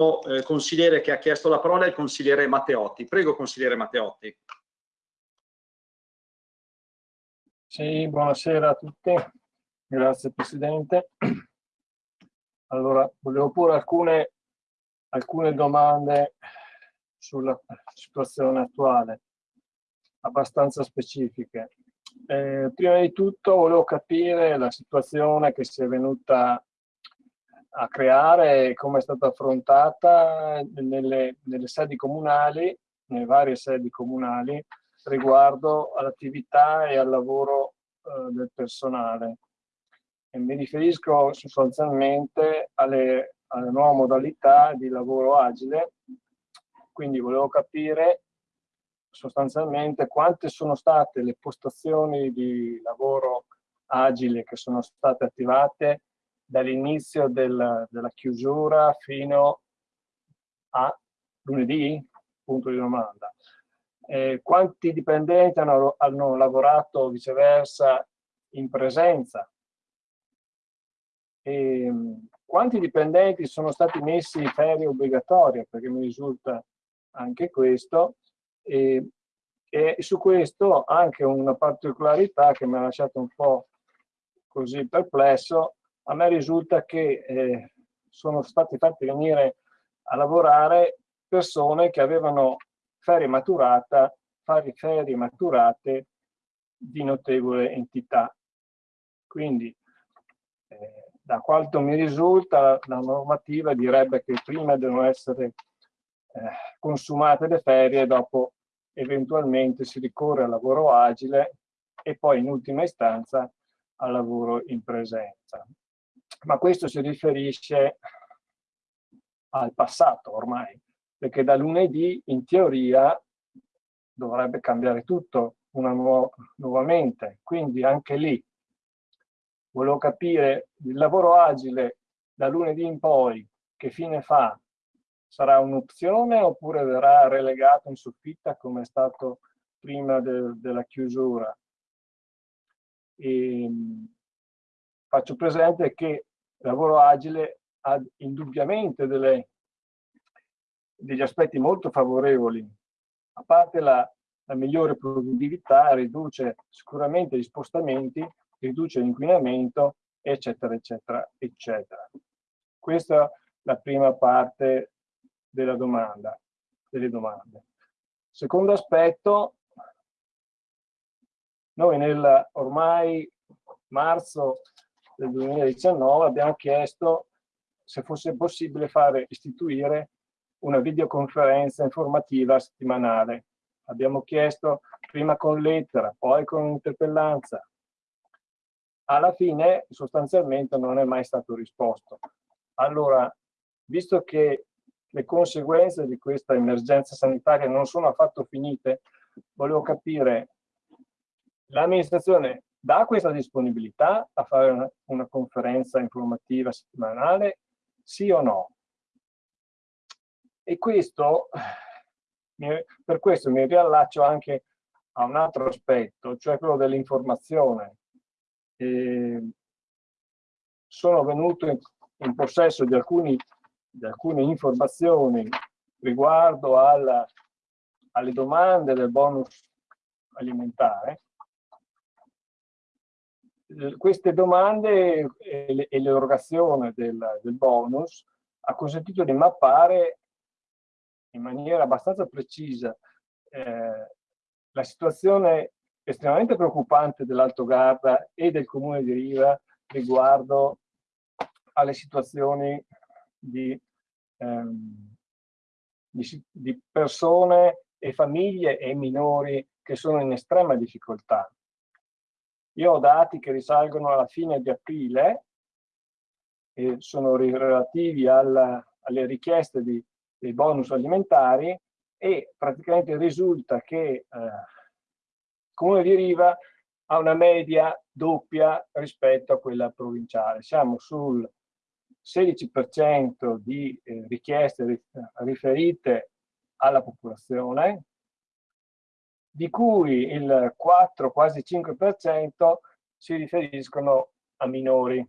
eh, consigliere che ha chiesto la parola è il consigliere Matteotti. Prego, consigliere Matteotti. Sì, buonasera a tutti. Grazie Presidente. Allora, volevo porre alcune, alcune domande sulla situazione attuale, abbastanza specifiche. Eh, prima di tutto volevo capire la situazione che si è venuta a creare e come è stata affrontata nelle, nelle sedi comunali, nelle varie sedi comunali, riguardo all'attività e al lavoro eh, del personale. E mi riferisco sostanzialmente alle, alle nuove modalità di lavoro agile, quindi volevo capire sostanzialmente quante sono state le postazioni di lavoro agile che sono state attivate dall'inizio del, della chiusura fino a lunedì? Punto di domanda. Eh, quanti dipendenti hanno, hanno lavorato viceversa in presenza? E, quanti dipendenti sono stati messi in ferie obbligatorie? Perché mi risulta anche questo. E, e su questo anche una particolarità che mi ha lasciato un po' così perplesso, a me risulta che eh, sono stati fatti venire a lavorare persone che avevano ferie maturata, ferie maturate di notevole entità. Quindi, eh, da quanto mi risulta, la normativa direbbe che prima devono essere eh, consumate le ferie, dopo eventualmente si ricorre al lavoro agile e poi in ultima istanza al lavoro in presenza ma questo si riferisce al passato ormai, perché da lunedì in teoria dovrebbe cambiare tutto nu nuovamente, quindi anche lì volevo capire il lavoro agile da lunedì in poi che fine fa? Sarà un'opzione oppure verrà relegato in soffitta come è stato prima de della chiusura? E, ehm, faccio presente che lavoro agile ha indubbiamente delle, degli aspetti molto favorevoli, a parte la, la migliore produttività, riduce sicuramente gli spostamenti, riduce l'inquinamento, eccetera, eccetera, eccetera. Questa è la prima parte della domanda, delle domande. Secondo aspetto, noi nel ormai marzo del 2019 abbiamo chiesto se fosse possibile fare istituire una videoconferenza informativa settimanale. Abbiamo chiesto prima con lettera, poi con interpellanza. Alla fine sostanzialmente non è mai stato risposto. Allora, visto che le conseguenze di questa emergenza sanitaria non sono affatto finite, volevo capire l'amministrazione dà questa disponibilità a fare una, una conferenza informativa settimanale, sì o no? E questo, per questo mi riallaccio anche a un altro aspetto, cioè quello dell'informazione. sono venuto in, in possesso di, alcuni, di, alcune informazioni riguardo alla, alle domande del bonus alimentare queste domande e l'erogazione del, del bonus ha consentito di mappare in maniera abbastanza precisa eh, la situazione estremamente preoccupante dell'Alto Garda e del comune di Riva riguardo alle situazioni di, ehm, di, di persone e famiglie e minori che sono in estrema difficoltà. Io ho dati che risalgono alla fine di aprile e sono relativi alla, alle richieste di, dei bonus alimentari e praticamente risulta che eh, il comune di Riva ha una media doppia rispetto a quella provinciale. Siamo sul 16% di eh, richieste riferite alla popolazione, di cui il 4, quasi 5% si riferiscono a minori.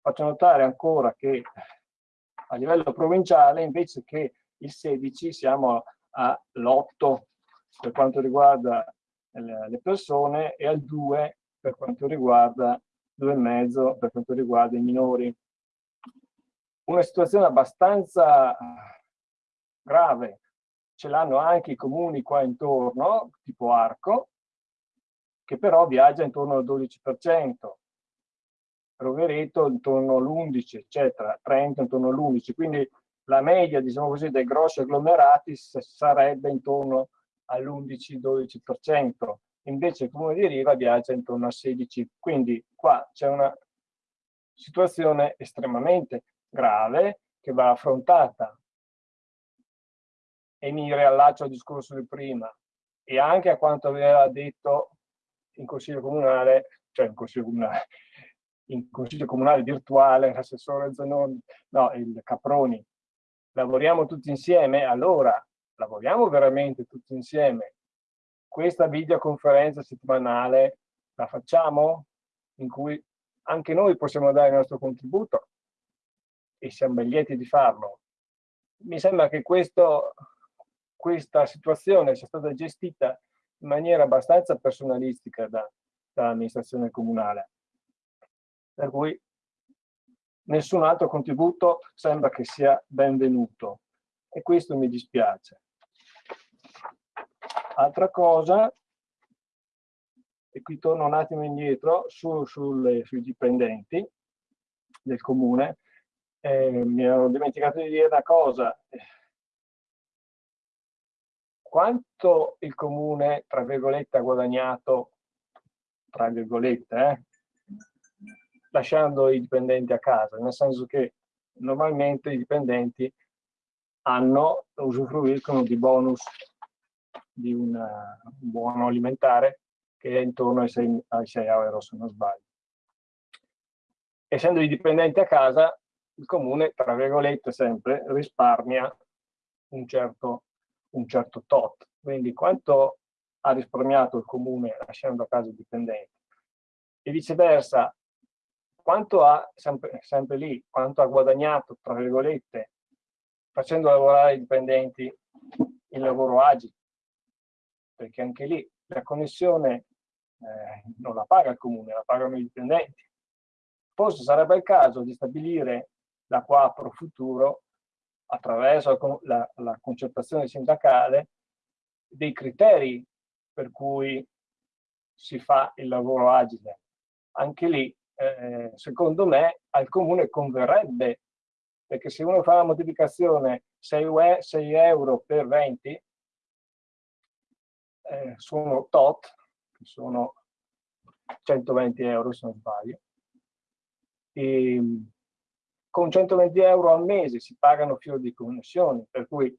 Faccio notare ancora che a livello provinciale invece che il 16 siamo all'8 per quanto riguarda le persone e al 2 per quanto riguarda 2,5 per quanto riguarda i minori. Una situazione abbastanza grave, ce l'hanno anche i comuni qua intorno, tipo Arco, che però viaggia intorno al 12%, Rovereto intorno all'11, eccetera, Trento intorno all'11, quindi la media, diciamo così, dei grossi agglomerati sarebbe intorno all'11-12%, invece il comune di Riva viaggia intorno al 16%, quindi qua c'è una situazione estremamente grave che va affrontata e mi riallaccio al discorso di prima e anche a quanto aveva detto in consiglio comunale, cioè in consiglio comunale, in consiglio comunale virtuale, l'assessore Zanoni, no, il Caproni, lavoriamo tutti insieme, allora lavoriamo veramente tutti insieme. Questa videoconferenza settimanale la facciamo in cui anche noi possiamo dare il nostro contributo e siamo ben lieti di farlo. Mi sembra che questo, questa situazione sia stata gestita in maniera abbastanza personalistica da, dall'amministrazione comunale. Per cui nessun altro contributo sembra che sia benvenuto e questo mi dispiace. Altra cosa, e qui torno un attimo indietro su, sulle, sui dipendenti del comune, eh, mi ero dimenticato di dire una cosa. Quanto il comune, tra virgolette, ha guadagnato, tra virgolette, eh, lasciando i dipendenti a casa, nel senso che normalmente i dipendenti hanno, usufruiscono di bonus di una, un buono alimentare che è intorno ai 6, ai 6 euro se non sbaglio. Essendo i dipendenti a casa, il comune, tra virgolette, sempre risparmia un certo, un certo tot. Quindi quanto ha risparmiato il comune lasciando a casa i dipendenti? E viceversa, quanto ha, sempre, sempre lì, quanto ha guadagnato, tra virgolette, facendo lavorare i dipendenti in lavoro agile, perché anche lì la connessione eh, non la paga il comune, la pagano i dipendenti. Forse sarebbe il caso di stabilire da qua pro futuro, attraverso la, la concertazione sindacale, dei criteri per cui si fa il lavoro agile. Anche lì eh, secondo me al comune converrebbe, perché se uno fa la moltiplicazione 6, 6 euro per 20, eh, sono tot, che sono 120 euro se non sbaglio, e con 120 euro al mese si pagano fior di connessioni, per cui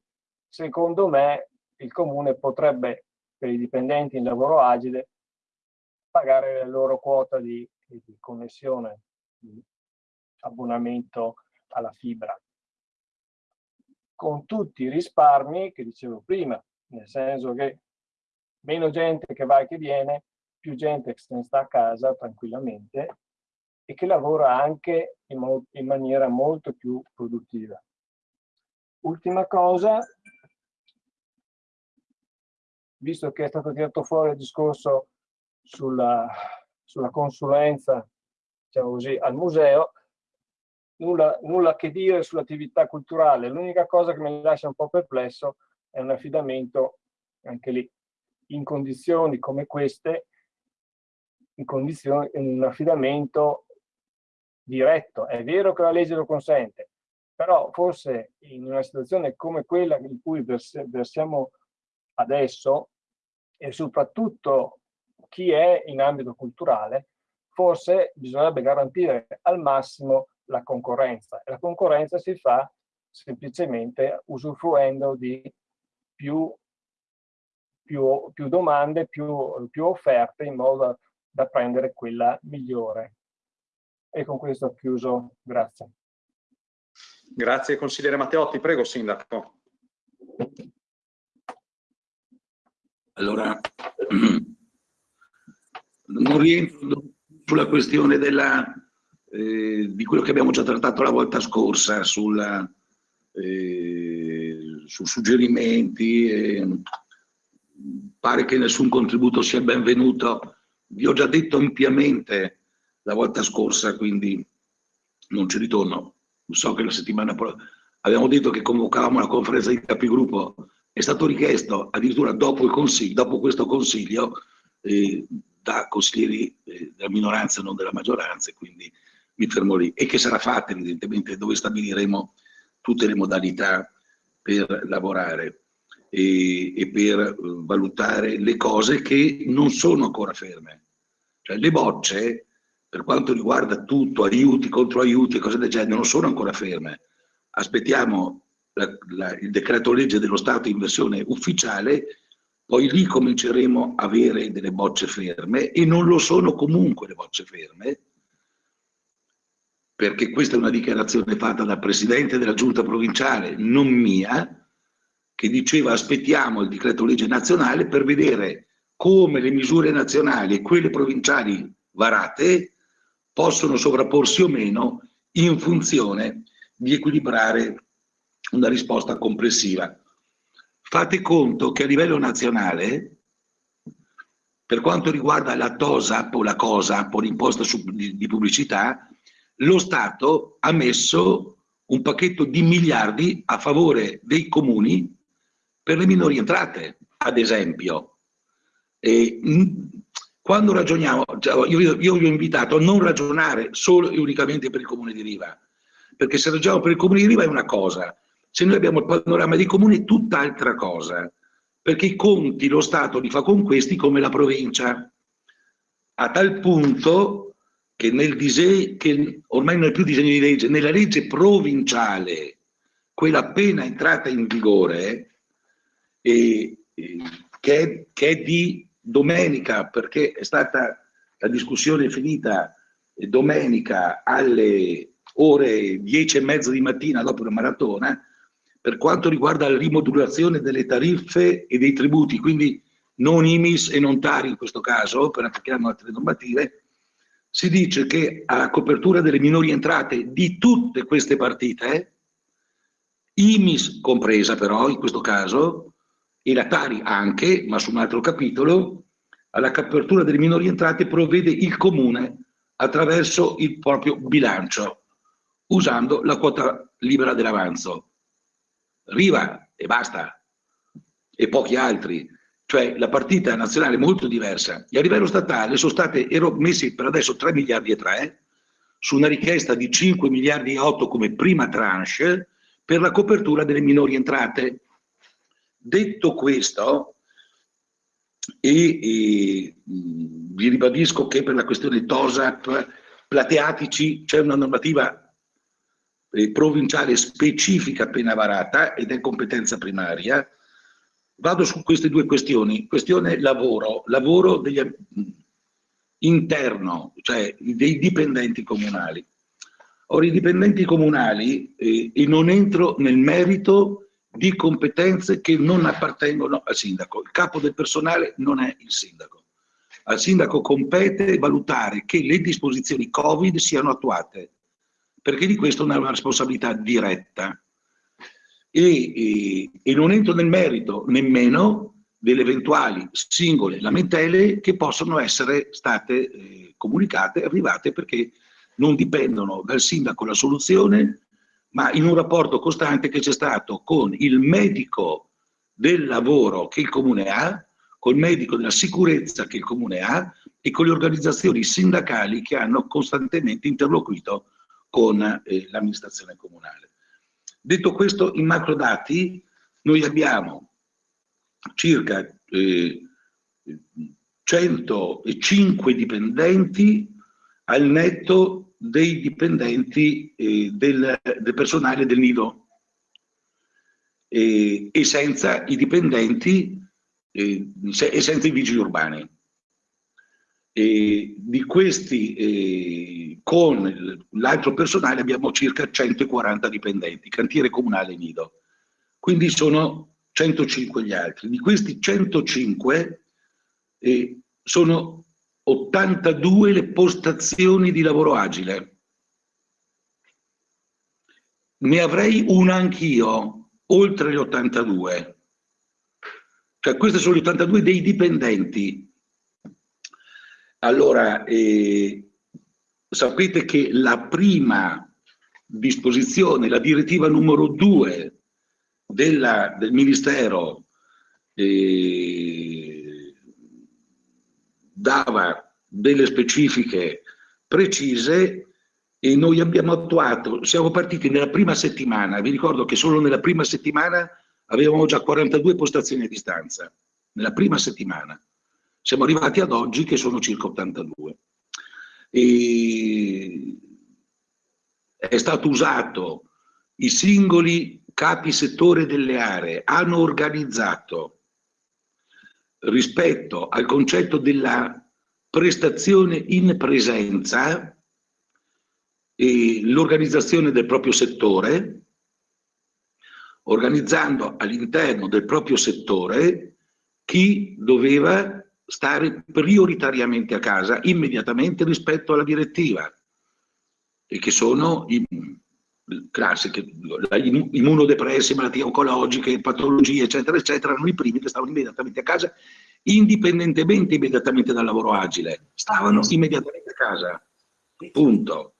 secondo me il comune potrebbe per i dipendenti in lavoro agile pagare la loro quota di di connessione, di abbonamento alla fibra, con tutti i risparmi che dicevo prima, nel senso che meno gente che va e che viene, più gente che se ne sta a casa tranquillamente e che lavora anche in, in maniera molto più produttiva. Ultima cosa, visto che è stato tirato fuori il discorso sulla sulla consulenza, diciamo così, al museo, nulla, nulla che dire sull'attività culturale. L'unica cosa che mi lascia un po' perplesso è un affidamento, anche lì, in condizioni come queste, in condizioni, un affidamento diretto. È vero che la legge lo consente, però forse in una situazione come quella in cui versiamo adesso e soprattutto chi è in ambito culturale, forse bisognerebbe garantire al massimo la concorrenza. La concorrenza si fa semplicemente usufruendo di più, più, più domande, più, più offerte in modo da prendere quella migliore. E con questo ho chiuso. Grazie. Grazie consigliere Matteotti. Prego, Sindaco. Allora, non rientro sulla questione della, eh, di quello che abbiamo già trattato la volta scorsa, sulla, eh, su suggerimenti, eh, pare che nessun contributo sia benvenuto. Vi ho già detto ampiamente la volta scorsa, quindi non ci ritorno. So che la settimana abbiamo detto che convocavamo la conferenza di capigruppo, è stato richiesto addirittura dopo, dopo questo consiglio eh, da consiglieri eh, della minoranza non della maggioranza, quindi mi fermo lì. E che sarà fatta evidentemente dove stabiliremo tutte le modalità per lavorare e, e per eh, valutare le cose che non sono ancora ferme. Cioè le bocce, per quanto riguarda tutto, aiuti, contro aiuti e cose del genere, non sono ancora ferme. Aspettiamo la, la, il decreto legge dello Stato in versione ufficiale poi lì cominceremo a avere delle bocce ferme e non lo sono comunque le bocce ferme, perché questa è una dichiarazione fatta dal Presidente della Giunta provinciale, non mia, che diceva aspettiamo il decreto legge nazionale per vedere come le misure nazionali e quelle provinciali varate possono sovrapporsi o meno in funzione di equilibrare una risposta complessiva Fate conto che a livello nazionale, per quanto riguarda la TOSAP o la COSAP o l'imposta di pubblicità, lo Stato ha messo un pacchetto di miliardi a favore dei comuni per le minori entrate, ad esempio. E, quando ragioniamo, io, io vi ho invitato a non ragionare solo e unicamente per il comune di Riva, perché se ragioniamo per il comune di Riva è una cosa, se noi abbiamo il panorama dei comuni è tutt'altra cosa, perché i conti lo Stato li fa con questi come la provincia, a tal punto che, nel disegno, che ormai non è più disegno di legge, nella legge provinciale, quella appena entrata in vigore, e, e, che, che è di domenica, perché è stata la discussione finita domenica alle ore 10 e mezza di mattina dopo la maratona, per quanto riguarda la rimodulazione delle tariffe e dei tributi, quindi non IMIS e non TARI in questo caso, perché hanno altre normative, si dice che a copertura delle minori entrate di tutte queste partite, IMIS compresa però in questo caso, e la TARI anche, ma su un altro capitolo, alla copertura delle minori entrate provvede il comune attraverso il proprio bilancio, usando la quota libera dell'avanzo. Riva e basta, e pochi altri. Cioè la partita nazionale è molto diversa e a livello statale sono state messi per adesso 3 miliardi e 3 su una richiesta di 5 miliardi e 8 come prima tranche per la copertura delle minori entrate. Detto questo, e, e vi ribadisco che per la questione TOSAP plateatici c'è una normativa eh, provinciale specifica appena varata ed è competenza primaria. Vado su queste due questioni. Questione lavoro, lavoro degli, interno, cioè dei dipendenti comunali. Ora, i dipendenti comunali, eh, e non entro nel merito di competenze che non appartengono al sindaco. Il capo del personale non è il sindaco. Al sindaco compete valutare che le disposizioni Covid siano attuate perché di questo è una responsabilità diretta. E, e, e non entro nel merito nemmeno delle eventuali singole lamentele che possono essere state eh, comunicate arrivate perché non dipendono dal sindaco la soluzione, ma in un rapporto costante che c'è stato con il medico del lavoro che il comune ha, col medico della sicurezza che il comune ha e con le organizzazioni sindacali che hanno costantemente interloquito con eh, l'amministrazione comunale. Detto questo, in macro dati noi abbiamo circa eh, 105 dipendenti al netto dei dipendenti eh, del, del, personale del nido e senza i dipendenti eh, e senza i vigili urbani. E di questi, eh, con l'altro personale, abbiamo circa 140 dipendenti, cantiere comunale nido. Quindi sono 105 gli altri. Di questi 105 eh, sono 82 le postazioni di lavoro agile. ne avrei una anch'io, oltre gli 82. Cioè, questi sono gli 82 dei dipendenti. Allora, eh, sapete che la prima disposizione, la direttiva numero 2 della, del Ministero eh, dava delle specifiche precise e noi abbiamo attuato, siamo partiti nella prima settimana, vi ricordo che solo nella prima settimana avevamo già 42 postazioni a distanza, nella prima settimana. Siamo arrivati ad oggi che sono circa 82. E è stato usato, i singoli capi settore delle aree hanno organizzato rispetto al concetto della prestazione in presenza l'organizzazione del proprio settore, organizzando all'interno del proprio settore chi doveva stare prioritariamente a casa immediatamente rispetto alla direttiva e che sono i classiche, immunodepressi, malattie oncologiche, patologie, eccetera, eccetera, erano i primi che stavano immediatamente a casa, indipendentemente immediatamente dal lavoro agile, stavano immediatamente a casa, punto.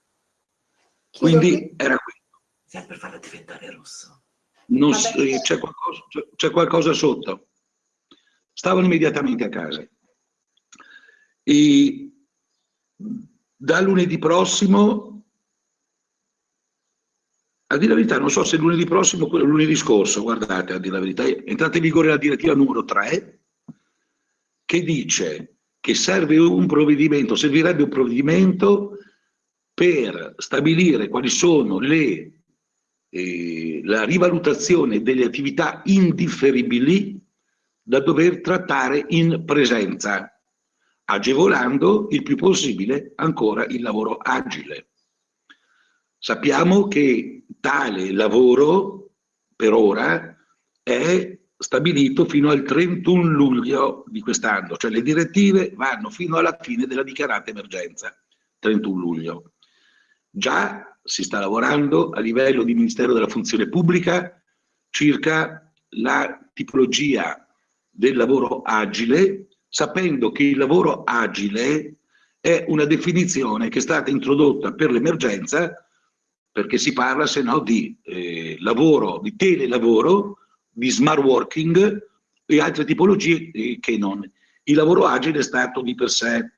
Quindi era questo. Sempre per farla diventare rosso. C'è qualcosa, qualcosa sotto. Stavano immediatamente a casa. E da lunedì prossimo a dire la verità, non so se lunedì prossimo o lunedì scorso, guardate, a dire la verità, è entrata in vigore la direttiva numero 3 che dice che serve un provvedimento, servirebbe un provvedimento per stabilire quali sono le, eh, la rivalutazione delle attività indifferibili da dover trattare in presenza, agevolando il più possibile ancora il lavoro agile. Sappiamo che tale lavoro per ora è stabilito fino al 31 luglio di quest'anno, cioè le direttive vanno fino alla fine della dichiarata emergenza, 31 luglio. Già si sta lavorando a livello di Ministero della Funzione Pubblica circa la tipologia del lavoro agile, sapendo che il lavoro agile è una definizione che è stata introdotta per l'emergenza perché si parla se no di eh, lavoro, di telelavoro, di smart working e altre tipologie eh, che non. Il lavoro agile è stato di per sé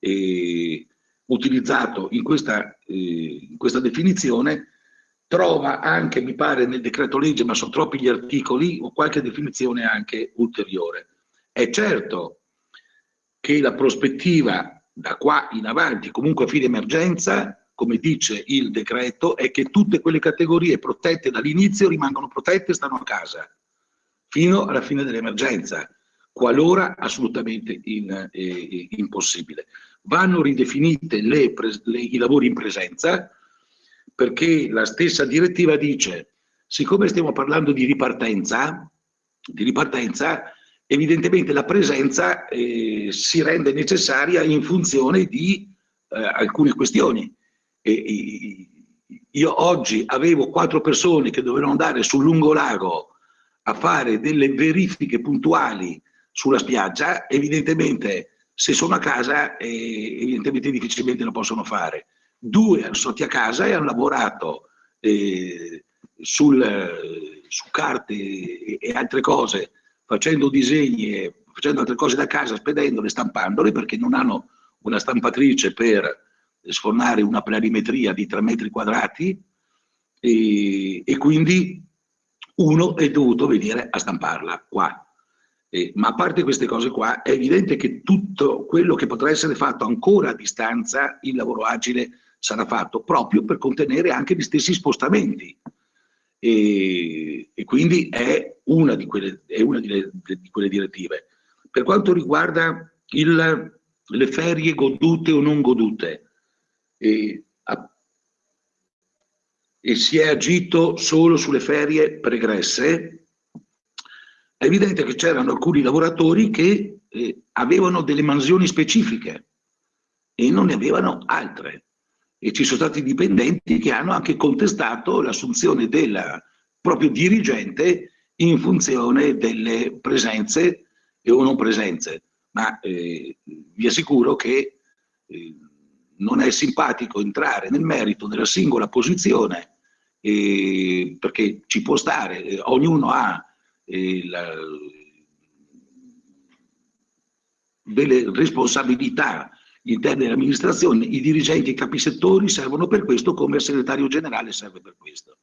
eh, utilizzato in questa, eh, in questa definizione, trova anche, mi pare, nel decreto legge, ma sono troppi gli articoli, o qualche definizione anche ulteriore. È certo che la prospettiva da qua in avanti, comunque a fine emergenza, come dice il decreto, è che tutte quelle categorie protette dall'inizio rimangono protette e stanno a casa fino alla fine dell'emergenza, qualora assolutamente in, eh, impossibile. Vanno ridefinite le, le, i lavori in presenza perché la stessa direttiva dice, siccome stiamo parlando di ripartenza, di ripartenza evidentemente la presenza eh, si rende necessaria in funzione di eh, alcune questioni io oggi avevo quattro persone che dovevano andare sul lungolago a fare delle verifiche puntuali sulla spiaggia, evidentemente se sono a casa eh, evidentemente difficilmente lo possono fare. Due hanno stati a casa e hanno lavorato eh, sul, su carte e, e, altre cose, facendo disegni e facendo altre cose da casa, spedendole, stampandole, perché non hanno una stampatrice per sfornare una planimetria di 3 metri quadrati e, e quindi uno è dovuto venire a stamparla qua. Eh, ma a parte queste cose qua, è evidente che tutto quello che potrà essere fatto ancora a distanza, il lavoro agile sarà fatto proprio per contenere anche gli stessi spostamenti. E, e quindi è una, di quelle, è una di, le, di quelle direttive. Per quanto riguarda il, le ferie godute o non godute, e, e si è agito solo sulle ferie pregresse, è evidente che c'erano alcuni lavoratori che eh, avevano delle mansioni specifiche e non ne avevano altre. e ci sono stati dipendenti che hanno anche contestato l'assunzione del proprio dirigente in funzione delle presenze o non presenze, ma eh, vi assicuro che eh, non è simpatico entrare nel merito della singola posizione eh, perché ci può stare, eh, ognuno ha eh, la, delle responsabilità interne dell'amministrazione, i dirigenti e i capisettori servono per questo come il segretario generale serve per questo.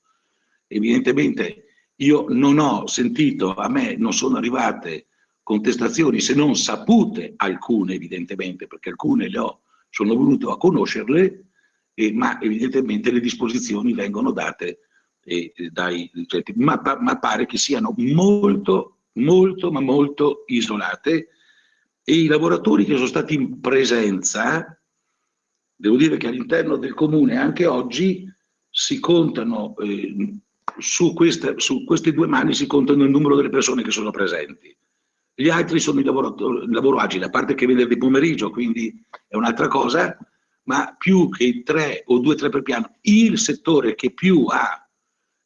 Evidentemente io non ho sentito, a me non sono arrivate contestazioni se non sapute alcune evidentemente, perché alcune le ho, sono venuto a conoscerle, eh, ma evidentemente le disposizioni vengono date eh, dai dirigenti, ma, ma pare che siano molto, molto, ma molto isolate e i lavoratori che sono stati in presenza, devo dire che all'interno del comune anche oggi si contano, eh, su, queste, su queste due mani si contano il numero delle persone che sono presenti. Gli altri sono il lavoro, lavoro agile, a parte che venerdì pomeriggio, quindi è un'altra cosa, ma più che tre o due o tre per piano, il settore che più ha,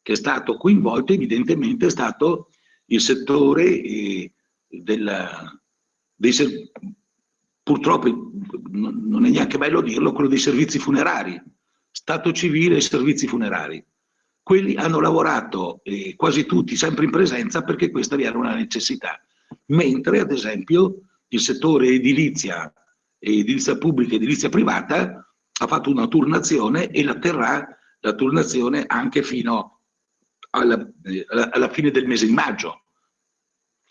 che è stato coinvolto evidentemente è stato il settore eh, dei, purtroppo non è neanche bello dirlo, quello dei servizi funerari, Stato civile e servizi funerari. Quelli hanno lavorato eh, quasi tutti sempre in presenza perché questa era una necessità, mentre ad esempio il settore edilizia, edilizia pubblica e edilizia privata ha fatto una turnazione e la terrà la turnazione anche fino alla, alla fine del mese di maggio.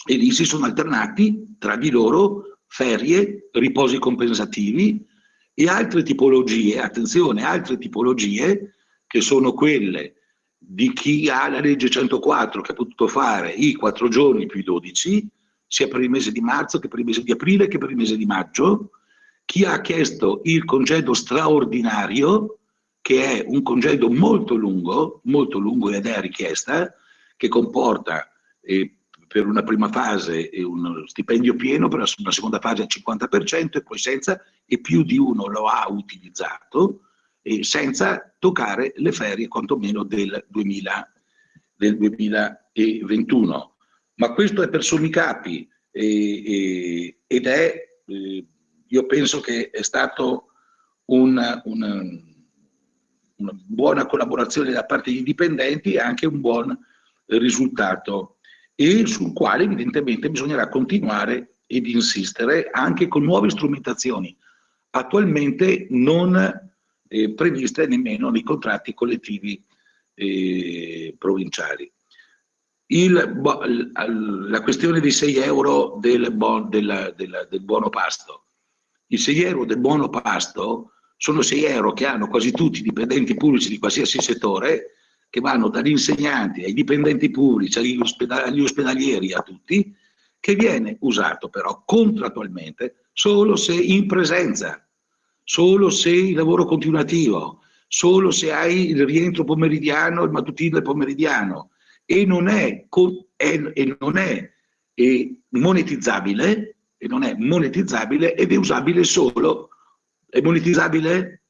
E lì si sono alternati tra di loro ferie, riposi compensativi e altre tipologie, attenzione, altre tipologie che sono quelle di chi ha la legge 104 che ha potuto fare i 4 giorni più i 12, sia per il mese di marzo che per il mese di aprile che per il mese di maggio, chi ha chiesto il congedo straordinario, che è un congedo molto lungo, molto lungo ed è richiesta, che comporta eh, per una prima fase uno stipendio pieno, per una seconda fase al 50% e poi senza, e più di uno lo ha utilizzato, e senza toccare le ferie quantomeno del, 2000, del 2021. Ma questo è per sommi capi e, e, ed è, eh, io penso che è stato una, una, una buona collaborazione da parte dei dipendenti e anche un buon risultato e sul quale evidentemente bisognerà continuare ed insistere anche con nuove strumentazioni attualmente non eh, previste nemmeno nei contratti collettivi eh, provinciali. Il, la questione dei 6 euro del, bon, del, del, del buono pasto. I 6 euro del buono pasto sono 6 euro che hanno quasi tutti i dipendenti pubblici di qualsiasi settore che vanno dagli insegnanti ai dipendenti pubblici, agli, ospedali, agli ospedalieri, a tutti, che viene usato però contrattualmente solo se in presenza, solo se il lavoro continuativo, solo se hai il rientro pomeridiano, il mattutino e pomeridiano e non è, è, e non è e monetizzabile e non è monetizzabile ed è usabile solo è monetizzabile?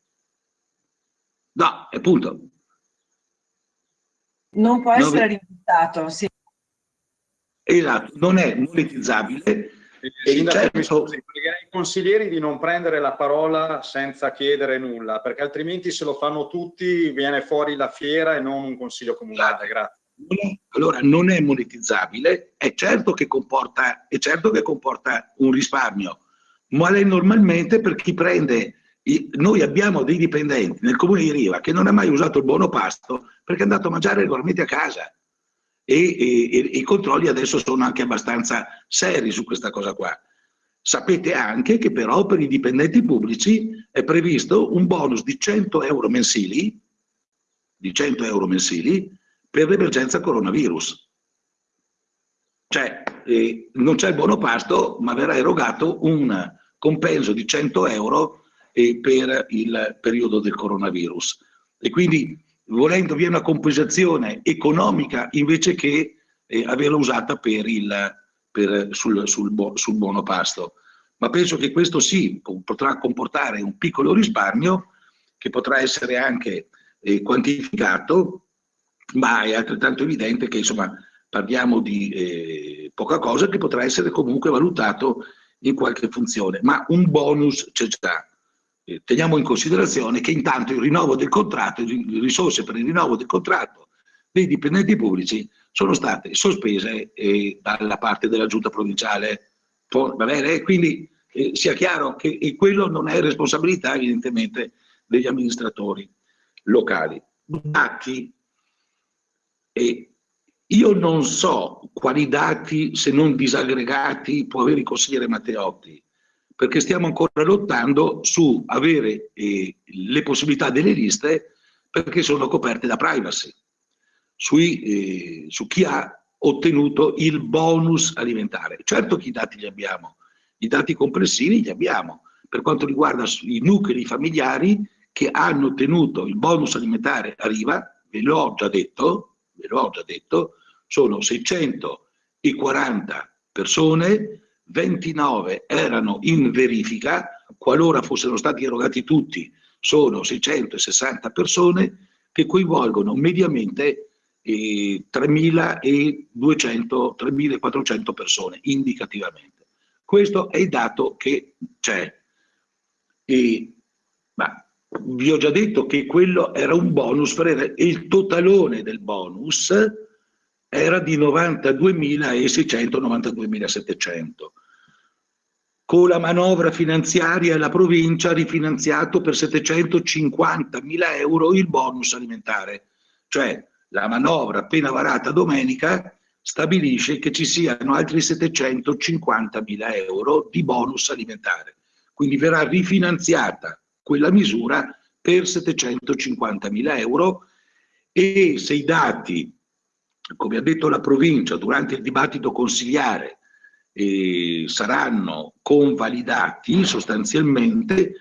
No, appunto non può essere rimborsato, sì. Esatto, non è monetizzabile. Sindaco, certo... pregherei i consiglieri di non prendere la parola senza chiedere nulla, perché altrimenti se lo fanno tutti viene fuori la fiera e non un consiglio comunale. Grazie. Allora, non è monetizzabile, è certo che comporta, è certo che comporta un risparmio, ma è normalmente per chi prende noi abbiamo dei dipendenti nel comune di Riva che non ha mai usato il buono pasto perché è andato a mangiare regolarmente a casa e, e, e, i controlli adesso sono anche abbastanza seri su questa cosa qua. Sapete anche che però per i dipendenti pubblici è previsto un bonus di 100 euro mensili, di 100 euro mensili per l'emergenza coronavirus. Cioè eh, non c'è il buono pasto ma verrà erogato un compenso di 100 euro e per il periodo del coronavirus. E quindi volendo vi è una compensazione economica invece che eh, averla usata per il, per, sul, sul, sul buono pasto. Ma penso che questo sì potrà comportare un piccolo risparmio che potrà essere anche eh, quantificato, ma è altrettanto evidente che insomma parliamo di eh, poca cosa che potrà essere comunque valutato in qualche funzione, ma un bonus c'è già. Eh, teniamo in considerazione che intanto il rinnovo del contratto, le risorse per il rinnovo del contratto dei dipendenti pubblici sono state sospese eh, dalla parte della giunta provinciale. Va bene? Quindi eh, sia chiaro che quello non è responsabilità evidentemente degli amministratori locali. Dati, e io non so quali dati, se non disaggregati, può avere il consigliere Matteotti, perché stiamo ancora lottando su avere eh, le possibilità delle liste perché sono coperte da privacy, sui, eh, su chi ha ottenuto il bonus alimentare. Certo che i dati li abbiamo, i dati complessivi li abbiamo, per quanto riguarda i nuclei familiari che hanno ottenuto il bonus alimentare a riva, ve l'ho già detto, ve l'ho già detto, sono 640 persone, 29 erano in verifica, qualora fossero stati erogati tutti, sono 660 persone che coinvolgono mediamente eh, 3.200, 3.400 persone indicativamente. Questo è il dato che c'è. ma vi ho già detto che quello era un bonus, e il totalone del bonus era di 92.600, 92.700. Con la manovra finanziaria la provincia ha rifinanziato per 750.000 euro il bonus alimentare, cioè la manovra appena varata domenica stabilisce che ci siano altri 750.000 euro di bonus alimentare. Quindi verrà rifinanziata quella misura per 750.000 euro e se i dati come ha detto la provincia durante il dibattito consigliare, eh, saranno convalidati sostanzialmente,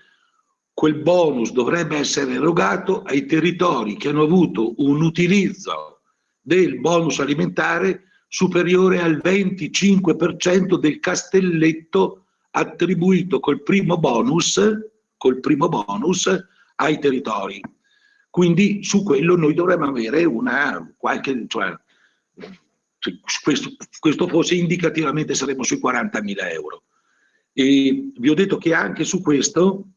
quel bonus dovrebbe essere erogato ai territori che hanno avuto un utilizzo del bonus alimentare superiore al 25% del castelletto attribuito col primo bonus, col primo bonus ai territori. Quindi su quello noi dovremmo avere una qualche, cioè, questo, questo fosse indicativamente saremmo sui 40.000 euro. E vi ho detto che anche su questo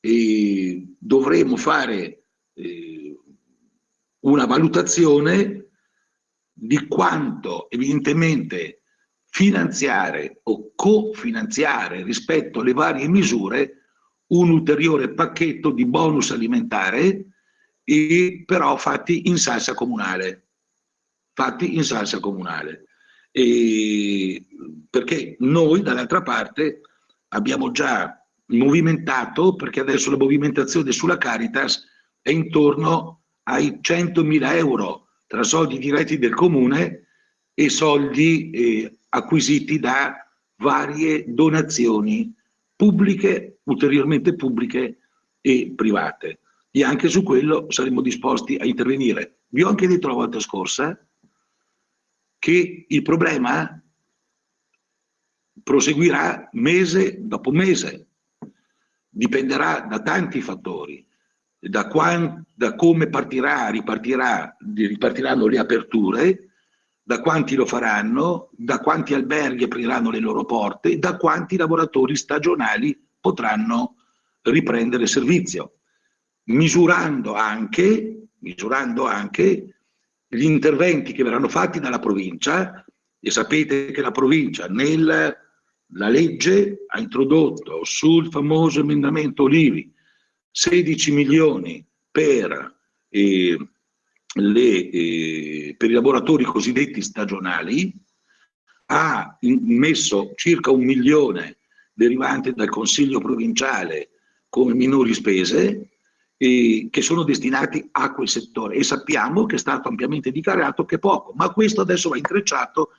eh, dovremo fare eh, una valutazione di quanto evidentemente finanziare o cofinanziare rispetto alle varie misure un ulteriore pacchetto di bonus alimentare e però fatti in salsa comunale fatti in salsa comunale. E perché noi dall'altra parte abbiamo già movimentato, perché adesso la movimentazione sulla Caritas è intorno ai 100.000 euro tra soldi diretti del comune e soldi eh, acquisiti da varie donazioni pubbliche, ulteriormente pubbliche e private. E anche su quello saremo disposti a intervenire. Vi ho anche detto la volta scorsa che il problema proseguirà mese dopo mese, dipenderà da tanti fattori, da, da come partirà, ripartirà, ripartiranno le aperture, da quanti lo faranno, da quanti alberghi apriranno le loro porte, da quanti lavoratori stagionali potranno riprendere servizio, misurando anche, misurando anche gli interventi che verranno fatti dalla provincia. E sapete che la provincia nella legge ha introdotto sul famoso emendamento Olivi 16 milioni per, eh, le, eh, per i lavoratori cosiddetti stagionali, ha messo circa un milione derivante dal Consiglio provinciale come minori spese eh, che sono destinati a quel settore. E sappiamo che è stato ampiamente dichiarato che poco, ma questo adesso va intrecciato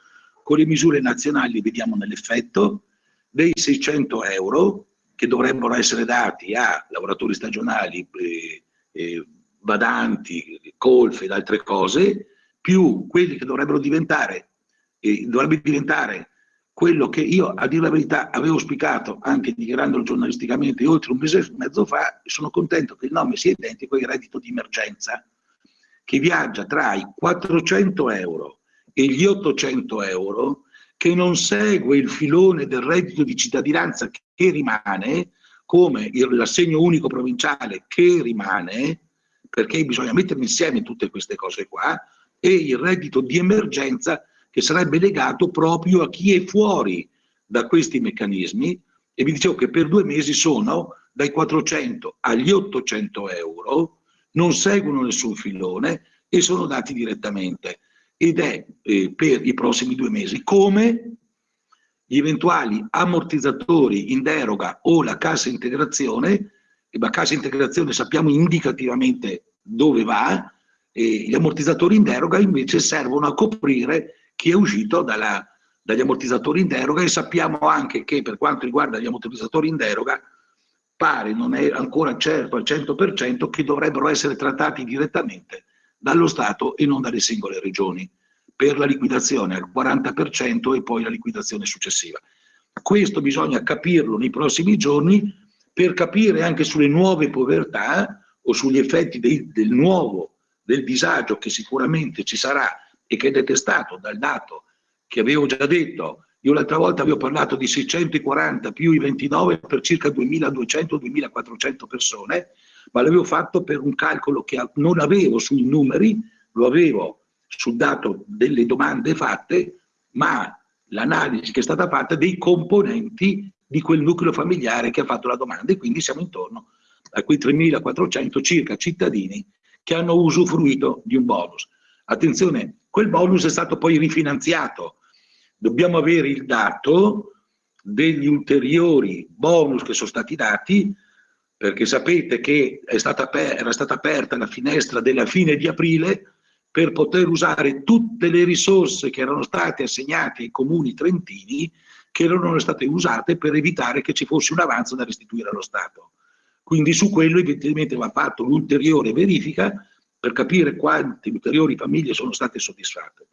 con le misure nazionali, vediamo nell'effetto, dei 600 euro che dovrebbero essere dati a lavoratori stagionali, eh, eh, badanti, colfe ed altre cose, più quelli che dovrebbero diventare, eh, dovrebbe diventare quello che io, a dire la verità, avevo auspicato anche dichiarandolo giornalisticamente oltre un mese e mezzo fa, sono contento che il nome sia identico al reddito di emergenza, che viaggia tra i 400 euro e gli 800 euro, che non segue il filone del reddito di cittadinanza che rimane, come l'assegno unico provinciale che rimane, perché bisogna mettere insieme tutte queste cose qua, e il reddito di emergenza che sarebbe legato proprio a chi è fuori da questi meccanismi. E vi dicevo che per due mesi sono dai 400 agli 800 euro, non seguono nessun filone e sono dati direttamente. Ed è eh, per i prossimi due mesi. Come? Gli eventuali ammortizzatori in deroga o la cassa integrazione, la cassa integrazione sappiamo indicativamente dove va, e gli ammortizzatori in deroga invece servono a coprire chi è uscito dalla, dagli ammortizzatori in deroga e sappiamo anche che per quanto riguarda gli ammortizzatori in deroga pare non è ancora certo al 100% che dovrebbero essere trattati direttamente dallo Stato e non dalle singole regioni per la liquidazione al 40% e poi la liquidazione successiva. Questo bisogna capirlo nei prossimi giorni per capire anche sulle nuove povertà o sugli effetti dei, del nuovo, del disagio che sicuramente ci sarà e che è detestato dal dato che avevo già detto. Io l'altra volta avevo parlato di 640 più i 29 per circa 2200-2400 persone, ma l'avevo fatto per un calcolo che non avevo sui numeri, lo avevo sul dato delle domande fatte, ma l'analisi che è stata fatta dei componenti di quel nucleo familiare che ha fatto la domanda e quindi siamo intorno a quei 3.400 circa cittadini che hanno usufruito di un bonus. Attenzione, quel bonus è stato poi rifinanziato. Dobbiamo avere il dato degli ulteriori bonus che sono stati dati, perché sapete che stata era stata aperta la finestra della fine di aprile per poter usare tutte le risorse che erano state assegnate ai comuni trentini che erano state usate per evitare che ci fosse un avanzo da restituire allo Stato. Quindi su quello evidentemente va fatto l'ulteriore verifica per capire quante ulteriori famiglie sono state soddisfatte.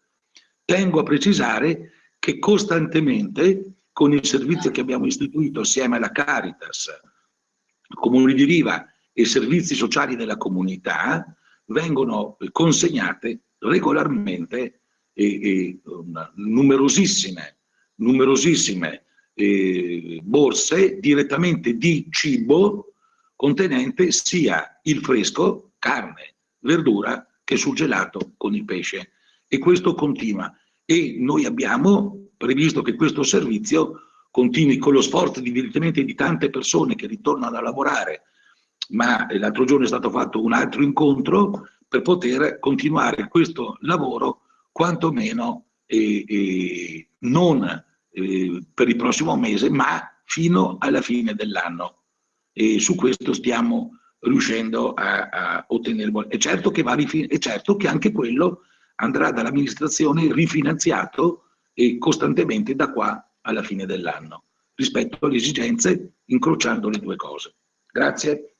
Tengo a precisare che costantemente con il servizio che abbiamo istituito assieme alla Caritas, Comuni di Riva e servizi sociali della comunità, vengono consegnate regolarmente e, e, numerosissime, numerosissime eh, borse direttamente di cibo contenente sia il fresco, carne, verdura che sul gelato con il pesce. E questo continua. E noi abbiamo previsto che questo servizio continui con lo sforzo evidentemente di tante persone che ritornano a lavorare. Ma l'altro giorno è stato fatto un altro incontro per poter continuare questo lavoro quantomeno eh, eh, non eh, per il prossimo mese ma fino alla fine dell'anno e su questo stiamo riuscendo a, a ottenere. È certo, che va è certo che anche quello andrà dall'amministrazione rifinanziato e costantemente da qua alla fine dell'anno, rispetto alle esigenze, incrociando le due cose. Grazie.